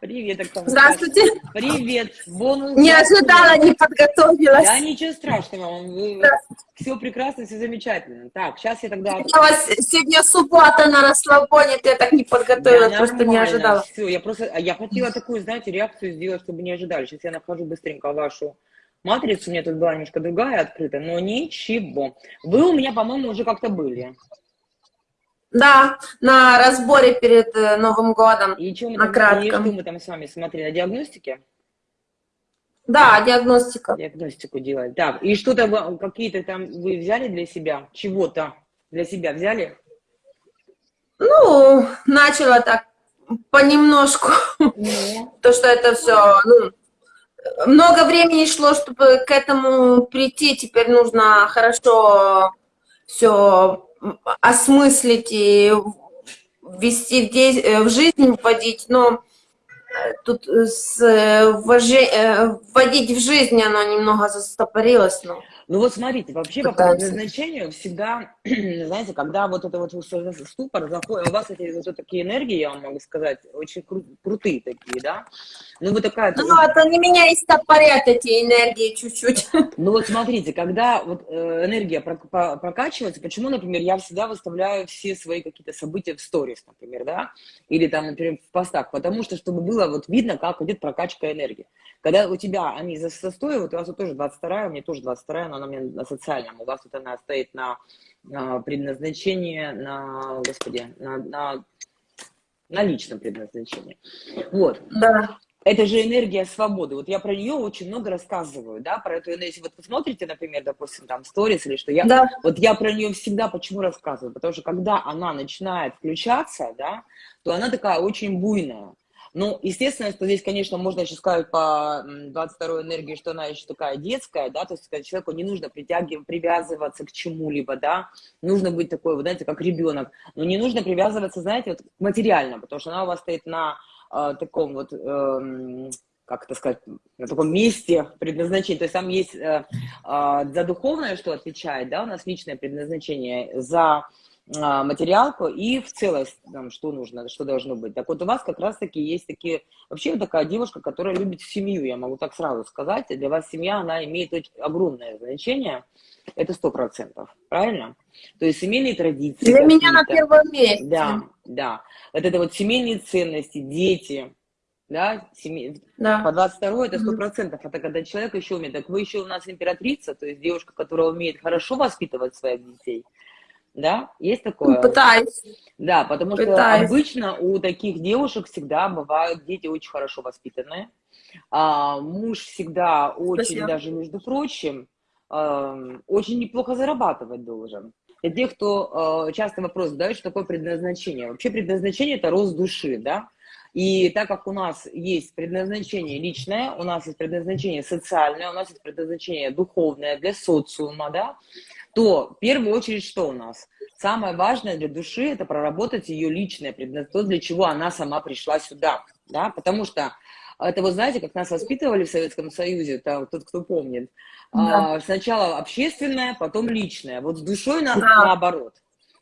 Привет, Оксана. Здравствуйте. Привет. Бонус. Не ожидала, не подготовилась. Да, ничего страшного. Вы- Все прекрасно, все замечательно. Так, сейчас я тогда... Я вас сегодня суббота на расслабоне, я так не подготовилась, просто не ожидала. Все, я просто... а Я хотела такую, знаете, реакцию сделать, чтобы не ожидали. Сейчас я нахожу быстренько вашу матрицу. У меня тут была немножко другая открыта, но ничего. Вы у меня, по-моему, уже как-то были. Да, на разборе перед э, Новым годом. И что мы, На там, и что мы там с вами смотрели? На диагностике? Да, диагностика. Диагностику делали. Так, и что-то какие-то там вы взяли для себя? Чего-то для себя взяли? Ну, начала так понемножку. Ну, То, что это все, ну, много времени шло, чтобы к этому прийти. Теперь нужно хорошо все осмыслить и ввести в, э, жизнь вводить. Но э, тут с, э, э, вводить в жизнь оно немного застопорилось. Но... Ну вот смотрите, вообще по Пытаемся. предназначению всегда, знаете, когда вот это вот ступор заходит, у вас эти вот такие энергии, я вам могу сказать, очень кру- крутые такие, да? Ну вот такая... Ну, это не меня и стопорят эти энергии чуть-чуть. Ну вот смотрите, когда вот э, энергия прок- по- прокачивается, почему, например, я всегда выставляю все свои какие-то события в сторис, например, да, или там, например, в постах, потому что, чтобы было вот видно, как идет прокачка энергии. Когда у тебя они за- застои, вот у вас вот тоже 22 у меня тоже 22 но она у меня на социальном, у вас вот она стоит на, на предназначение, на, господи, на, на, на личном предназначении. Вот. Да. Это же энергия свободы. Вот я про нее очень много рассказываю, да, про эту энергию. Если вот вы смотрите, например, допустим, там, сторис или что, я, Да. вот я про нее всегда почему рассказываю? Потому что когда она начинает включаться, да, то она такая очень буйная. Ну, естественно, что здесь, конечно, можно еще сказать по м, 22 энергии, что она еще такая детская, да, то есть когда человеку не нужно притягивать, привязываться к чему-либо, да, нужно быть такой, вот, знаете, как ребенок, но не нужно привязываться, знаете, вот, к материальному, потому что она у вас стоит на э, таком вот, эм, как это сказать, на таком месте предназначения, то есть там есть э, а, за духовное, что отвечает, да, у нас личное предназначение, за материалку и в целость, там, что нужно, что должно быть. Так вот у вас как раз-таки есть такие, вообще вот такая девушка, которая любит семью, я могу так сразу сказать, для вас семья, она имеет очень огромное значение, это сто процентов, правильно? То есть семейные традиции. Для меня на первом месте. Да, да. Вот это вот семейные ценности, дети, да, семей... Да. по 22 это сто процентов. Это когда человек еще умеет. Так вы еще у нас императрица, то есть девушка, которая умеет хорошо воспитывать своих детей. Да, есть такое? Пытаюсь. Да, потому что Пытаюсь. обычно у таких девушек всегда бывают дети очень хорошо воспитанные. А, муж всегда очень, Спасибо. даже между прочим, эм, очень неплохо зарабатывать должен. Для тех, кто э, часто вопрос задает, что такое предназначение. Вообще предназначение – это рост души, да? И так как у нас есть предназначение личное, у нас есть предназначение социальное, у нас есть предназначение духовное для социума, да, то в первую очередь что у нас? Самое важное для души – это проработать ее личное предназначение, то, для чего она сама пришла сюда, да, потому что это вы знаете, как нас воспитывали в Советском Союзе, там, тот, кто помнит, Да. а, сначала общественное, потом личное. Вот с душой на- Да. наоборот.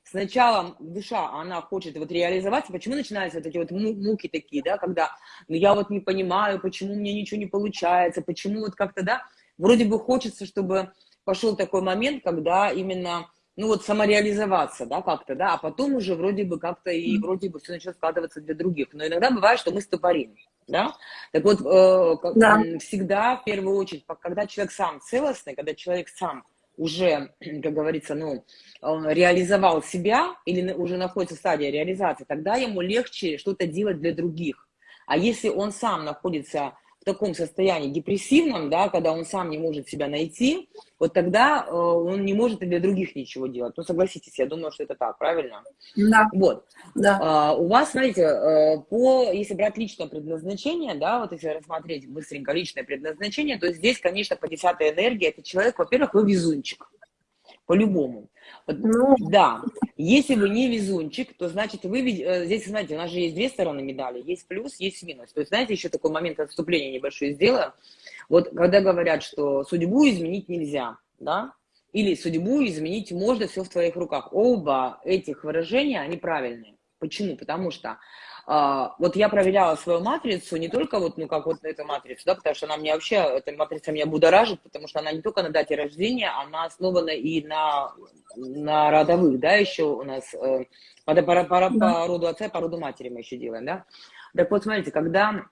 Сначала душа, она хочет вот реализоваться. Почему начинаются вот эти вот му- муки такие, да, когда ну, я вот не понимаю, почему мне ничего не получается, почему вот как-то, да, вроде бы хочется, чтобы пошел такой момент, когда именно, ну вот самореализоваться, да, как-то, да, а потом уже вроде бы как-то и вроде бы все начнет складываться для других. Но иногда бывает, что мы стопорим, да. Так вот, э, как- Да. всегда, в первую очередь, когда человек сам целостный, когда человек сам уже, как говорится, ну, реализовал себя или уже находится в стадии реализации, тогда ему легче что-то делать для других. А если он сам находится в таком состоянии депрессивном, да, когда он сам не может себя найти, вот тогда э, он не может и для других ничего делать. Ну, согласитесь, я думаю, что это так, правильно? Да. Вот. Да. А, у вас, смотрите, э, по, если брать личное предназначение, да, вот если рассмотреть быстренько личное предназначение, то здесь, конечно, по десятой энергии, это человек, во-первых, вы везунчик, по-любому. Ну, да, если вы не везунчик, то значит вы, э, здесь, знаете, у нас же есть две стороны медали, есть плюс, есть минус. То есть, знаете, еще такой момент отступления небольшой сделаю. Вот когда говорят, что судьбу изменить нельзя, да, или судьбу изменить можно, все в твоих руках. Оба этих выражения, они правильные. Почему? Потому что а, вот я проверяла свою матрицу, не только вот, ну, как вот эту матрицу, да, потому что она мне вообще, эта матрица меня будоражит, потому что она не только на дате рождения, она основана и на, на родовых, да, еще у нас, э, по, по, по, по роду отца, по роду матери мы еще делаем, да. Так вот, смотрите, когда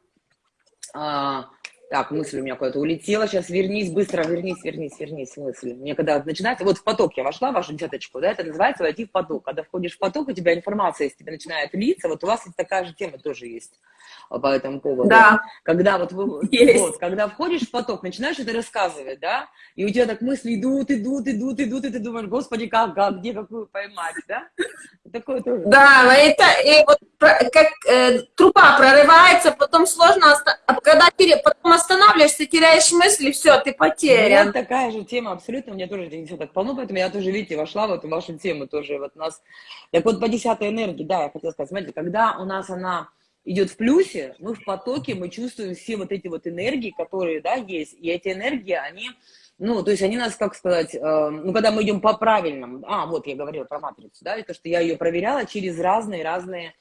а, так, мысль у меня куда-то улетела, сейчас вернись, быстро вернись, вернись, вернись, мысль. Мне когда начинается, вот в поток я вошла, в вашу десяточку, да, это называется войти в поток. Когда входишь в поток, у тебя информация из тебя начинает литься, вот у вас такая же тема тоже есть по этому поводу. Да. Когда вот, вы, вот когда входишь в поток, начинаешь это рассказывать, да, и у тебя так мысли идут, идут, идут, идут, и ты думаешь, господи, как, как, где какую поймать, да? Такое тоже. Да, это и вот как э, труба прорывается, потом сложно, а когда ты потом останавливаешься, теряешь мысли, все, ты потерян. Вот такая же тема, абсолютно, у меня тоже все так полно, поэтому я тоже, видите, вошла в эту вашу тему тоже, вот у нас, так вот по десятой энергии, да, я хотела сказать, смотрите, когда у нас она идет в плюсе, мы в потоке, мы чувствуем все вот эти вот энергии, которые, да, есть, и эти энергии, они, ну, то есть они нас, как сказать, э, ну, когда мы идем по правильному, а, вот я говорила про матрицу, да, и то, что я ее проверяла через разные-разные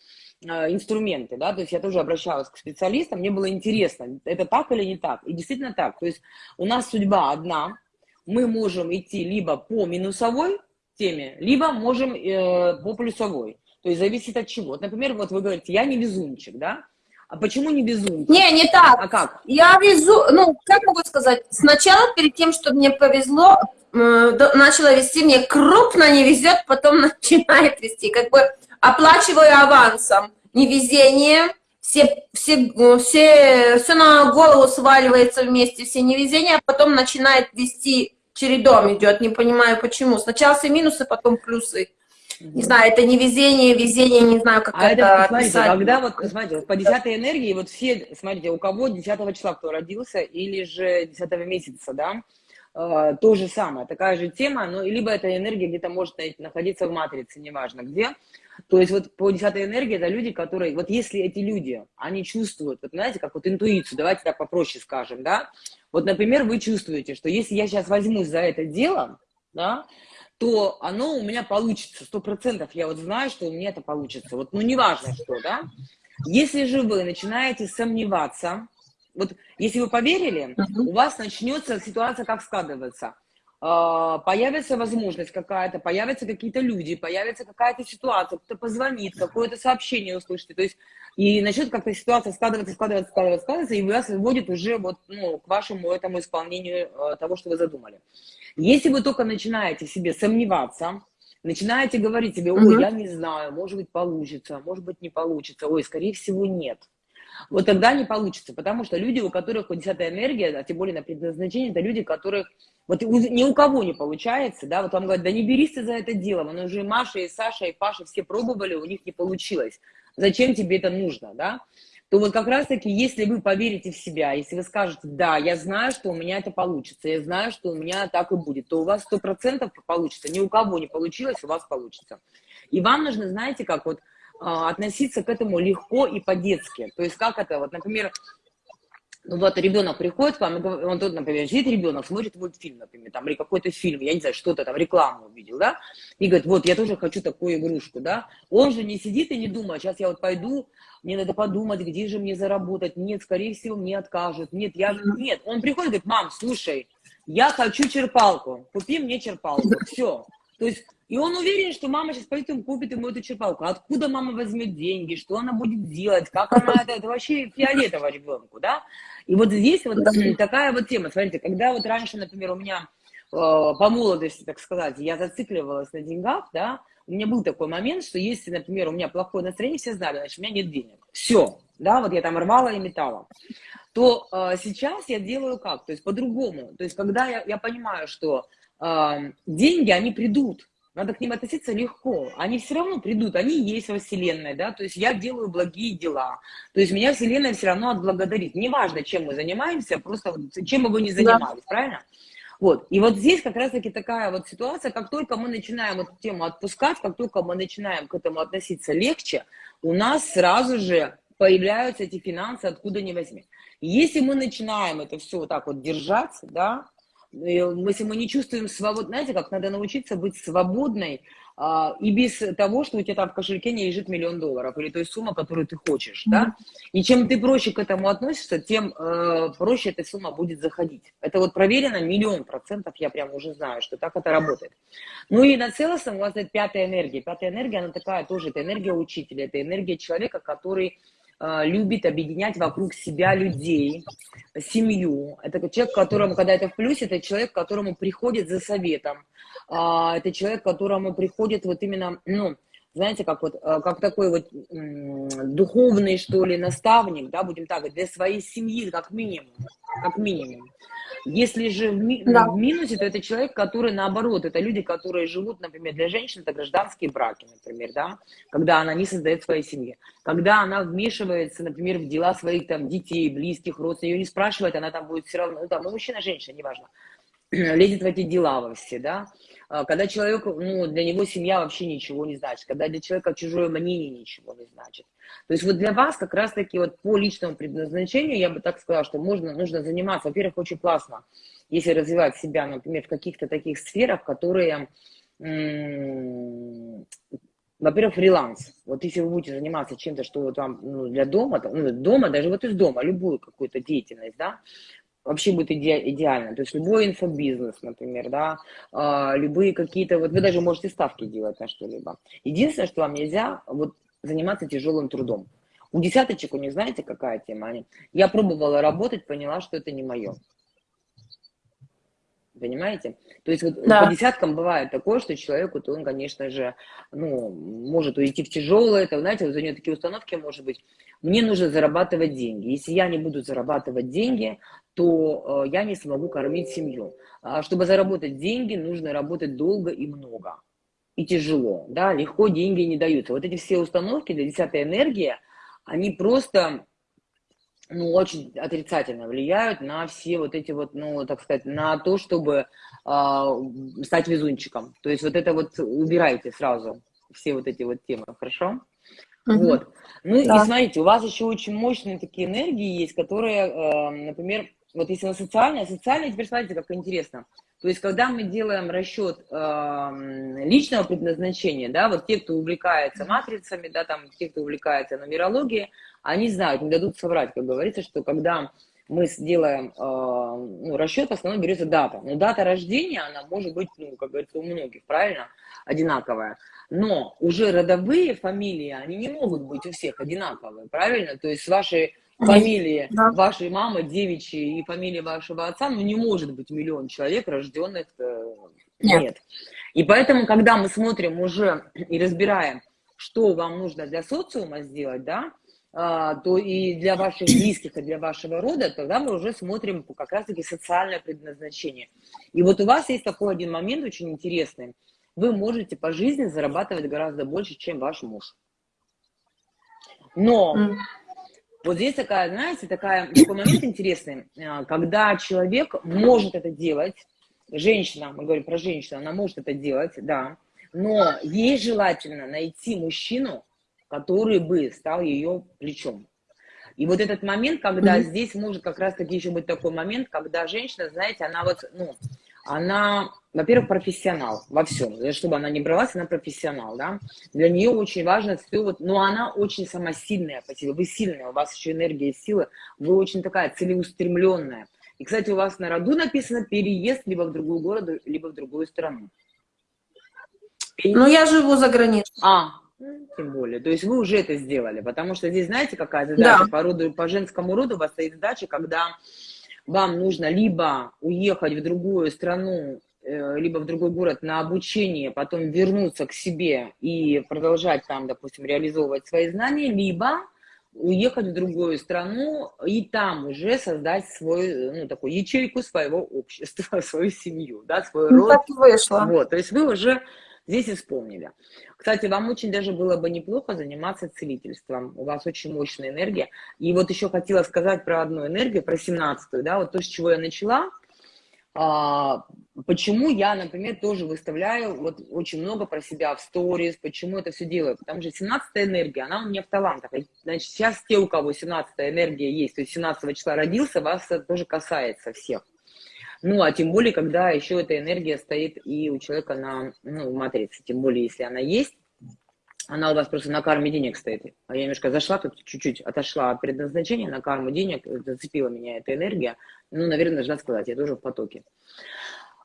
инструменты, да, то есть я тоже обращалась к специалистам, мне было интересно, это так или не так, и действительно так, то есть у нас судьба одна, мы можем идти либо по минусовой теме, либо можем э, по плюсовой, то есть зависит от чего. Например, вот вы говорите, я не везунчик, да? А почему не везунчик? Не, не так. А как? Я везу, ну, как могу сказать, сначала перед тем, чтобы мне повезло, начала вести, мне крупно не везет, потом начинает вести. Как бы оплачиваю авансом. Невезение, все, все, все, все на голову сваливается вместе, все невезения, а потом начинает вести чередом идет, не понимаю почему. Сначала все минусы, потом плюсы. Не знаю, это не везение, не знаю, как а это, это смотрите, когда вот, смотрите, вот по 10 энергии, вот все, смотрите, у кого 10 числа кто родился, или же 10 месяца, да, э, то же самое, такая же тема, но либо эта энергия где-то может находиться в матрице, неважно где, то есть вот по 10 энергии это люди, которые, вот если эти люди, они чувствуют, вот знаете, как вот интуицию, давайте так попроще скажем, да, вот, например, вы чувствуете, что если я сейчас возьмусь за это дело, да, то оно у меня получится, сто процентов я вот знаю, что у меня это получится, вот, ну, неважно что, да. Если же вы начинаете сомневаться, вот, если вы поверили, у вас начнется ситуация как складываться. А, появится возможность какая-то, появятся какие-то люди, появится какая-то ситуация, кто-то позвонит, какое-то сообщение услышите, то есть и начнет как-то ситуация складываться, складываться, складываться, складываться, и вас выводит уже вот, ну, к вашему этому исполнению э, того, что вы задумали. Если вы только начинаете себе сомневаться, начинаете говорить себе, ой, я не знаю, может быть, получится, может быть, не получится, ой, скорее всего, нет. Вот тогда не получится, потому что люди, у которых вот десятая энергия, а тем более на предназначение, это люди, которых вот ни у кого не получается, да, вот вам говорят, да не берись ты за это дело, но уже и Маша, и Саша, и Паша все пробовали, у них не получилось. Зачем тебе это нужно, да? то вот как раз-таки, если вы поверите в себя, если вы скажете, да, я знаю, что у меня это получится, я знаю, что у меня так и будет, то у вас сто процентов получится. Ни у кого не получилось, у вас получится. И вам нужно, знаете, как вот относиться к этому легко и по-детски. То есть как это, вот, например, ну вот ребенок приходит к вам, он тут, например, сидит ребенок, смотрит мультфильм, например, там, или какой-то фильм, я не знаю, что-то там, рекламу увидел, да, и говорит, вот, я тоже хочу такую игрушку, да. Он же не сидит и не думает, сейчас я вот пойду, мне надо подумать, где же мне заработать, нет, скорее всего, мне откажут, нет, я нет. Он приходит и говорит, мам, слушай, я хочу черпалку, купи мне черпалку, все. То есть и он уверен, что мама сейчас пойдет и купит ему эту черпалку. Откуда мама возьмет деньги, что она будет делать, как она это, это вообще фиолетово ребенку, да? И вот здесь вот такая вот тема, смотрите, когда вот раньше, например, у меня э, по молодости, так сказать, я зацикливалась на деньгах, да, у меня был такой момент, что если, например, у меня плохое настроение, все знали, значит, у меня нет денег. Все, да, вот я там рвала и метала. То э, сейчас я делаю как? То есть по-другому. То есть когда я, я понимаю, что э, деньги, они придут, надо к ним относиться легко. Они все равно придут, они есть во Вселенной, да, то есть я делаю благие дела. То есть меня Вселенная все равно отблагодарит. Неважно, чем мы занимаемся, просто чем бы вы ни занимались, да. правильно? Вот. И вот здесь как раз-таки такая вот ситуация, как только мы начинаем эту тему отпускать, как только мы начинаем к этому относиться легче, у нас сразу же появляются эти финансы, откуда ни возьми. Если мы начинаем это все вот так вот держать, да, если мы не чувствуем свободу, знаете, как надо научиться быть свободной, а, и без того, что у тебя там в кошельке не лежит миллион долларов или той сумма, которую ты хочешь, mm-hmm. да, и чем ты проще к этому относишься, тем э, проще эта сумма будет заходить. Это вот проверено миллион процентов, я прям уже знаю, что так это работает. Ну и на целостном у вас это пятая энергия. Пятая энергия, она такая тоже, это энергия учителя, это энергия человека, который любит объединять вокруг себя людей, семью. Это человек, которому, когда это в плюсе, это человек, которому приходит за советом, а, это человек, которому приходит вот именно, ну, знаете, как вот, э, как такой вот духовный, что ли, наставник, да, будем так говорить, для своей семьи, как минимум, как минимум. Если же в, ми да. в минусе, то это человек, который наоборот, это люди, которые живут, например, для женщин это гражданские браки, например, да, когда она не создает своей семьи. Когда она вмешивается, например, в дела своих там детей, близких, родственников, ее не спрашивает, она там будет все равно, ну там, ну мужчина, женщина, неважно, лезет в эти дела во все, да, когда человек, ну, для него семья вообще ничего не значит, когда для человека чужое мнение ничего не значит. То есть вот для вас как раз-таки вот по личному предназначению, я бы так сказала, что можно, нужно заниматься, во-первых, очень классно, если развивать себя, например, в каких-то таких сферах, которые, во-первых, фриланс. Вот если вы будете заниматься чем-то, что там ну, для дома, ну, дома, даже вот из дома, любую какую-то деятельность, да, вообще будет иде, идеально. То есть любой инфобизнес, например, да, э, любые какие-то, вот вы даже можете ставки делать на что-либо. Единственное, что вам нельзя, вот заниматься тяжелым трудом. У десяточек, у них знаете, какая тема? Они, я пробовала работать, поняла, что это не мое. Понимаете? То есть вот да. по десяткам бывает такое, что человеку, то он, конечно же, ну, может уйти в тяжелое, это, знаете, вот за нее такие установки, может быть, мне нужно зарабатывать деньги. Если я не буду зарабатывать деньги, то э, я не смогу кормить семью. А чтобы заработать деньги, нужно работать долго и много. И тяжело, да, легко деньги не даются. Вот эти все установки для десятой энергии, они просто, ну, очень отрицательно влияют на все вот эти вот, ну, так сказать, на то, чтобы э, стать везунчиком. То есть вот это вот убирайте сразу, все вот эти вот темы, хорошо? Угу. Вот. Ну да. и смотрите, у вас еще очень мощные такие энергии есть, которые, э, например, вот если на социальное, социальное, теперь смотрите, как интересно. То есть, когда мы делаем расчет э, личного предназначения, да, вот те, кто увлекается матрицами, да, там, те, кто увлекается нумерологией, они знают, не дадут соврать, как говорится, что когда мы сделаем э, ну, расчет, в основном берется дата. Но дата рождения, она может быть, ну, как говорится, у многих, правильно, одинаковая. Но уже родовые фамилии, они не могут быть у всех одинаковые, правильно? То есть вашей фамилии да. вашей мамы, девичьей и фамилии вашего отца, ну, не может быть миллион человек, рожденных э, нет. нет. И поэтому, когда мы смотрим уже и разбираем, что вам нужно для социума сделать, да, то и для ваших близких, и для вашего рода, тогда мы уже смотрим как раз-таки социальное предназначение. И вот у вас есть такой один момент очень интересный. Вы можете по жизни зарабатывать гораздо больше, чем ваш муж. Но mm. Вот здесь такая, знаете, такая, такой момент интересный, а, когда человек может это делать, женщина, мы говорим про женщину, она может это делать, да, но ей желательно найти мужчину, который бы стал ее плечом. И вот этот момент, когда mm-hmm. здесь может как раз-таки еще быть такой момент, когда женщина, знаете, она вот, ну, она, во-первых, профессионал во всем. Чтобы она не бралась, она профессионал, да. Для нее очень важно все вот, но она очень самосильная по себе. Вы сильная, у вас еще энергия и сила, вы очень такая целеустремленная. И, кстати, у вас на роду написано переезд либо в другую городу, либо в другую страну. Ну, я живу за границей. А, тем более. То есть вы уже это сделали, потому что здесь, знаете, какая задача? Да. По, роду, по женскому роду у вас стоит задача, когда вам нужно либо уехать в другую страну, э, либо в другой город на обучение, потом вернуться к себе и продолжать там, допустим, реализовывать свои знания, либо уехать в другую страну и там уже создать свой, ну, такую ячейку своего общества, свою семью, да, свой ну, род. Так вышло. Вот, то есть вы уже здесь исполнили. Кстати, вам очень даже было бы неплохо заниматься целительством. У вас очень мощная энергия. И вот еще хотела сказать про одну энергию, про 17-ю, да, вот то, с чего я начала. А, почему я, например, тоже выставляю вот очень много про себя в сторис, почему это все делаю? Потому что 17-я энергия, она у меня в талантах. Значит, сейчас те, у кого 17-я энергия есть, то есть 17 числа родился, вас это тоже касается всех. Ну, а тем более, когда еще эта энергия стоит и у человека на ну, матрице, тем более, если она есть, она у вас просто на карме денег стоит. А я немножко зашла тут, чуть-чуть отошла от предназначения на карму денег, зацепила меня эта энергия. Ну, наверное, должна сказать, я тоже в потоке.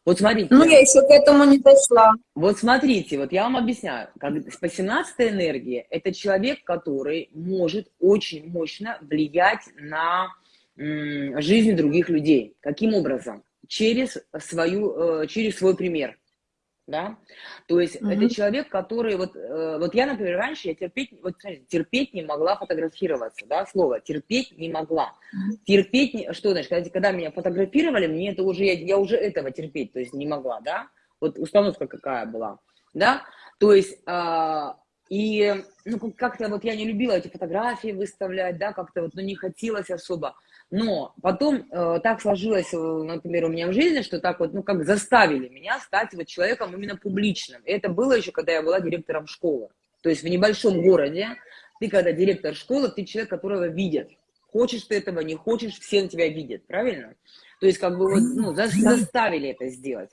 Вот смотрите. Ну, я еще к этому не дошла. Вот смотрите, вот я вам объясняю. Как, по 17 энергии это человек, который может очень мощно влиять на жизнь других людей. Каким образом? Через, свою, э, через свой пример да, то есть mm-hmm. это человек, который, вот, э, вот я, например, раньше я терпеть, вот, терпеть не могла фотографироваться, да, слово, терпеть не могла, mm-hmm. терпеть, не, что значит, когда, когда меня фотографировали, мне это уже, я, я уже этого терпеть, то есть не могла, да, вот установка какая была, да, то есть, э, и, ну, как-то вот я не любила эти фотографии выставлять, да, как-то вот, ну, не хотелось особо, но потом э, так сложилось, э, например, у меня в жизни, что так вот, ну, как заставили меня стать вот человеком именно публичным. И это было еще, когда я была директором школы. То есть в небольшом городе ты, когда директор школы, ты человек, которого видят. Хочешь ты этого, не хочешь, все на тебя видят, правильно? То есть как бы вот, ну, заставили это сделать.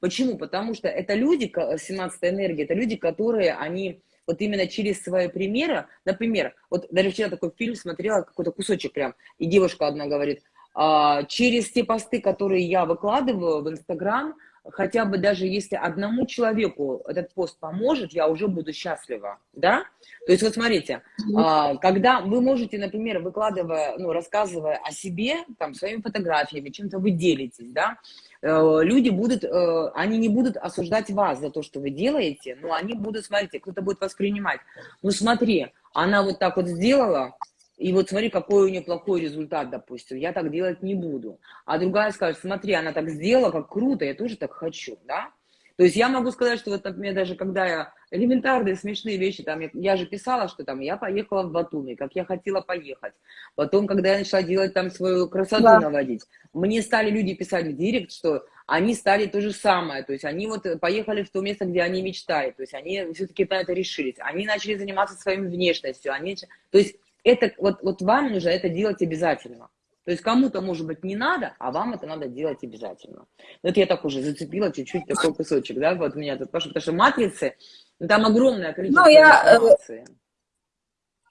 Почему? Потому что это люди, 17 энергия, это люди, которые, они вот именно через свои примеры, например, вот даже вчера такой фильм смотрела, какой-то кусочек прям, и девушка одна говорит, а, через те посты, которые я выкладываю в Инстаграм, хотя бы даже если одному человеку этот пост поможет, я уже буду счастлива, да? То есть вот смотрите, а, когда вы можете, например, выкладывая, ну, рассказывая о себе, там, своими фотографиями, чем-то вы делитесь, да, э, люди будут, э, они не будут осуждать вас за то, что вы делаете, но они будут, смотрите, кто-то будет воспринимать, ну, смотри, она вот так вот сделала, и вот смотри, какой у нее плохой результат, допустим, я так делать не буду. А другая скажет, смотри, она так сделала, как круто, я тоже так хочу, да? То есть я могу сказать, что вот, например, даже когда я элементарные смешные вещи, там, я, я же писала, что там я поехала в Батуми, как я хотела поехать. Потом, когда я начала делать там свою красоту да. наводить, мне стали люди писать в директ, что они стали то же самое, то есть они вот поехали в то место, где они мечтали, то есть они все-таки на это решились, они начали заниматься своей внешностью, они, то есть это вот, вот вам нужно это делать обязательно. То есть кому-то, может быть, не надо, а вам это надо делать обязательно. Вот я так уже зацепила чуть-чуть такой кусочек, да, вот меня тут пошло, потому что матрицы, ну, там огромное количество ну, я, э, информации.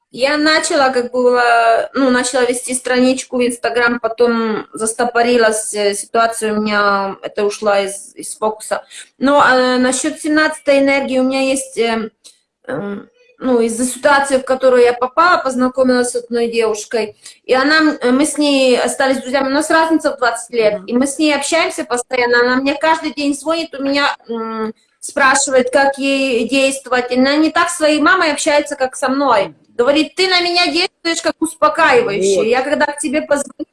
Я начала, как бы, ну, начала вести страничку в Инстаграм, потом застопорилась э, ситуация у меня, это ушла из, из фокуса. Но э, насчет 17 энергии у меня есть... Э, э, ну, из-за ситуации, в которую я попала, познакомилась с одной девушкой, и она, мы с ней остались друзьями, у нас разница в 20 лет, и мы с ней общаемся постоянно, она мне каждый день звонит, у меня спрашивает, как ей действовать, и она не так с своей мамой общается, как со мной, говорит, ты на меня действуешь как успокаивающий, вот. я когда к тебе позвоню,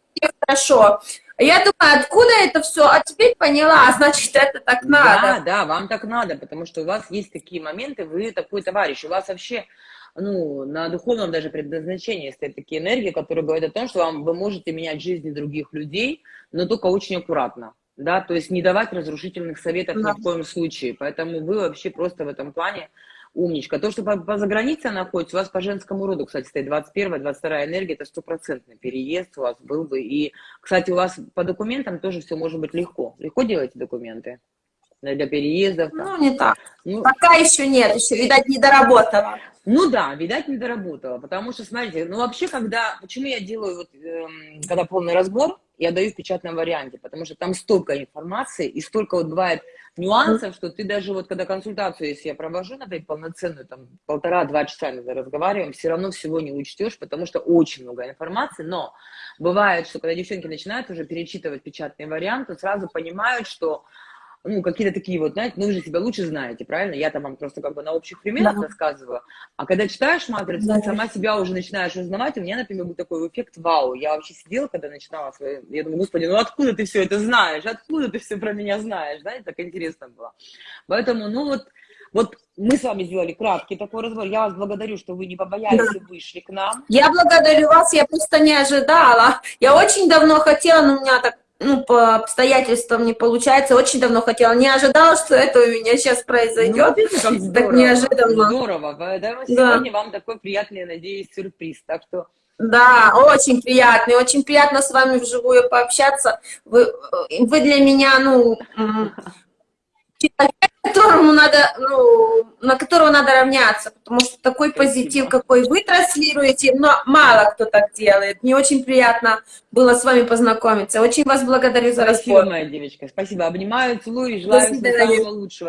хорошо, я думаю, откуда это все? А теперь поняла, а значит, это так надо. Да, да, вам так надо, потому что у вас есть такие моменты, вы такой товарищ, у вас вообще, ну, на духовном даже предназначении стоят такие энергии, которые говорят о том, что вам, вы можете менять жизни других людей, но только очень аккуратно. Да, то есть не давать разрушительных советов да. ни в коем случае. Поэтому вы вообще просто в этом плане умничка. То, что по, по загранице находится, у вас по женскому роду, кстати, стоит 21 22 энергия, это стопроцентный переезд у вас был бы. И, кстати, у вас по документам тоже все может быть легко. Легко делаете документы? Для переездов? Ну, не так. Ну, Пока еще нет, еще, видать, не доработала. Ну да, видать, не доработала, потому что, смотрите, ну вообще, когда, почему я делаю, вот, эм, когда полный разбор, я даю в печатном варианте, потому что там столько информации и столько вот бывает нюансов, что ты даже вот когда консультацию, если я провожу, например, полноценную, там полтора-два часа мы разговариваем, все равно всего не учтешь, потому что очень много информации, но бывает, что когда девчонки начинают уже перечитывать печатный вариант, то сразу понимают, что ну, какие-то такие вот, знаете, ну, вы же себя лучше знаете, правильно? Я там вам просто как бы на общих примерах да. рассказываю. А когда читаешь матрицу, да. ты сама себя уже начинаешь узнавать. У меня, например, был такой эффект вау. Я вообще сидела, когда начинала свою... Я думаю, господи, ну откуда ты все это знаешь? Откуда ты все про меня знаешь? Да, это так интересно было. Поэтому, ну вот, вот мы с вами сделали краткий такой разбор. Я вас благодарю, что вы не побоялись да. и вышли к нам. Я благодарю вас, я просто не ожидала. Я очень давно хотела, но у меня так ну, по обстоятельствам не получается. Очень давно хотела. Не ожидала, что это у меня сейчас произойдет. Ну, как здорово, так неожиданно. Здорово. Поэтому да. сегодня вам такой приятный, надеюсь, сюрприз. Так что Да, очень приятно, и очень приятно с вами вживую пообщаться. Вы, вы для меня, ну, человек, которому надо, ну, на которого надо равняться, потому что такой Спасибо. позитив, какой вы транслируете, но мало кто так делает. Мне очень приятно было с вами познакомиться. Очень вас благодарю за Спасибо, разговор. моя девочка. Спасибо. Обнимаю, целую и желаю всего самого лучшего.